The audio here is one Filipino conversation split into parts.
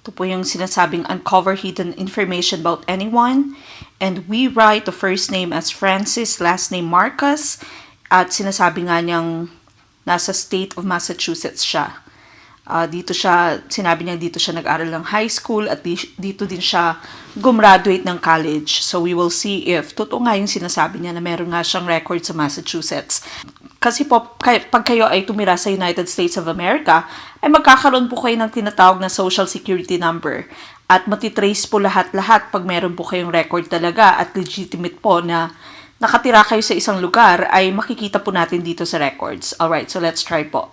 Ito po yung sinasabing uncover hidden information about anyone. And we write the first name as Francis, last name Marcus. At sinasabi nga niyang nasa state of Massachusetts siya. Ah, dito siya, sinabi niya dito siya nag-aral ng high school at di- dito din siya gumraduate ng college. So we will see if totoo nga yung sinasabi niya na meron nga siyang record sa Massachusetts. Kasi po, pag kayo ay tumira sa United States of America, ay magkakaroon po kayo ng tinatawag na social security number. At matitrace po lahat-lahat pag meron po kayong record talaga at legitimate po na nakatira kayo sa isang lugar, ay makikita po natin dito sa records. Alright, so let's try po.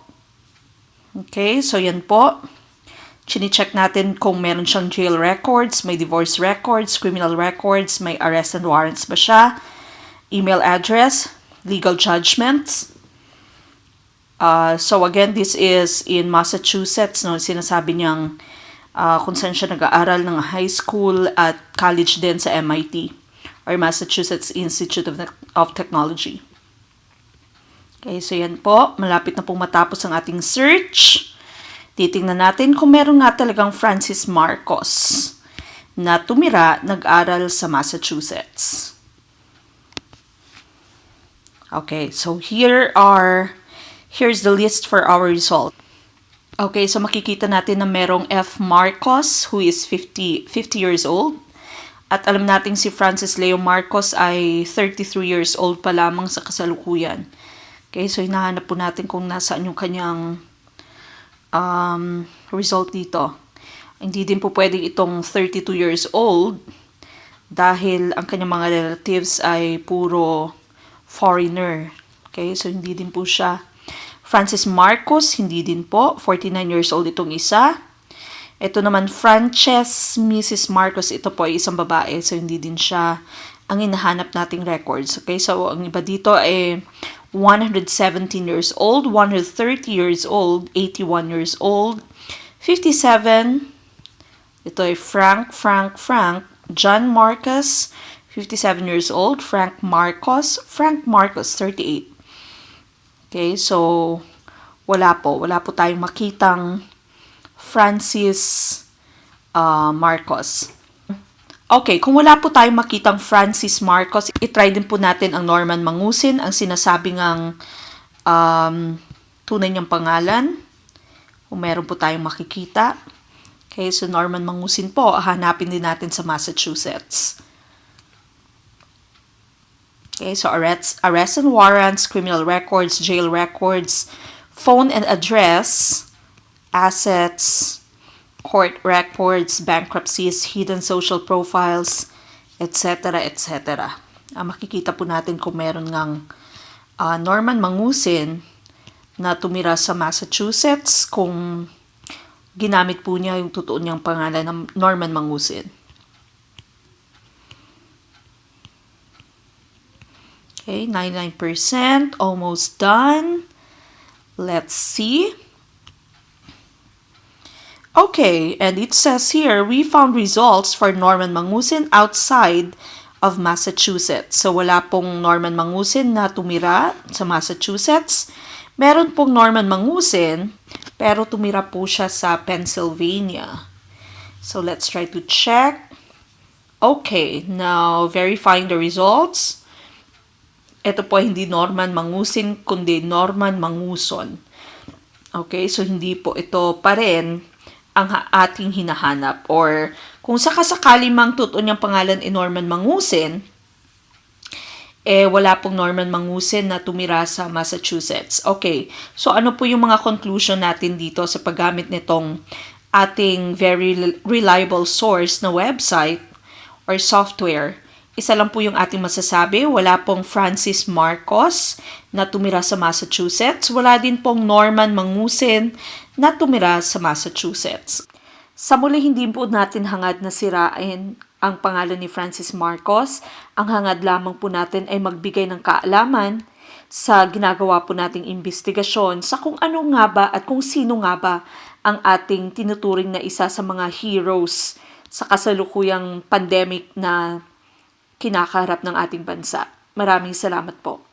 Okay, so yan po. Chine-check natin kung meron siyang jail records, may divorce records, criminal records, may arrest and warrants ba siya, email address, legal judgments. Uh, so again, this is in Massachusetts, no? Sinasabi niyang uh, kung saan siya nag-aaral ng high school at college din sa MIT or Massachusetts Institute of, of Technology. Okay, so yan po. Malapit na pong matapos ang ating search. Titingnan natin kung meron nga talagang Francis Marcos na tumira, nag-aral sa Massachusetts. Okay, so here are, here's the list for our result. Okay, so makikita natin na merong F. Marcos who is 50, 50 years old. At alam natin si Francis Leo Marcos ay 33 years old pa lamang sa kasalukuyan. Okay, so hinahanap po natin kung nasaan yung kanyang um, result dito. Hindi din po pwedeng itong 32 years old dahil ang kanyang mga relatives ay puro foreigner. Okay, so hindi din po siya. Francis Marcos, hindi din po. 49 years old itong isa. Ito naman, Frances Mrs. Marcos, ito po ay isang babae. So, hindi din siya ang hinahanap nating records. Okay, so ang iba dito ay 117 years old, 130 years old, 81 years old, 57, ito ay Frank, Frank, Frank, John Marcos, 57 years old, Frank Marcos, Frank Marcos, 38. Okay, so wala po, wala po tayong makitang Francis uh, Marcos. Okay, kung wala po tayong makitang Francis Marcos, itry din po natin ang Norman Mangusin, ang sinasabi ngang um, tunay niyang pangalan. Kung meron po tayong makikita. Okay, so Norman Mangusin po, hanapin din natin sa Massachusetts. Okay, so arrests, arrest and warrants, criminal records, jail records, phone and address, assets, court records, bankruptcies, hidden social profiles, etc., etc. Ah, makikita po natin kung meron ngang ah, Norman Mangusin na tumira sa Massachusetts kung ginamit po niya yung totoo niyang pangalan ng Norman Mangusin. Okay, 99%, almost done. Let's see. Okay, and it says here, we found results for Norman Mangusin outside of Massachusetts. So, wala pong Norman Mangusin na tumira sa Massachusetts. Meron pong Norman Mangusin, pero tumira po siya sa Pennsylvania. So, let's try to check. Okay, now verifying the results. Ito po hindi Norman Mangusin, kundi Norman Manguson. Okay, so hindi po ito pa rin ang ating hinahanap. Or kung sakasakali mang totoo niyang pangalan ay Norman Mangusin, eh wala pong Norman Mangusin na tumira sa Massachusetts. Okay, so ano po yung mga conclusion natin dito sa paggamit nitong ating very reliable source na website or software? Isa lang po yung ating masasabi, wala pong Francis Marcos na tumira sa Massachusetts. Wala din pong Norman Mangusin na tumira sa Massachusetts. Sa muli, hindi po natin hangad na sirain ang pangalan ni Francis Marcos. Ang hangad lamang po natin ay magbigay ng kaalaman sa ginagawa po nating investigasyon sa kung ano nga ba at kung sino nga ba ang ating tinuturing na isa sa mga heroes sa kasalukuyang pandemic na kinakaharap ng ating bansa. Maraming salamat po.